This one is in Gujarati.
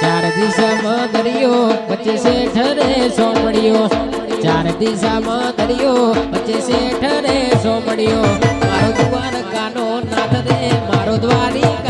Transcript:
ચાર દિશામાં દરિયો, વચ્ચે શેઠરે સોમડ્યો ચાર દિશામાં દરિયો, વચ્ચે શેઠરે સોમડ્યો મારો દ્વારકાનો નાથ રે, મારો દ્વારિકા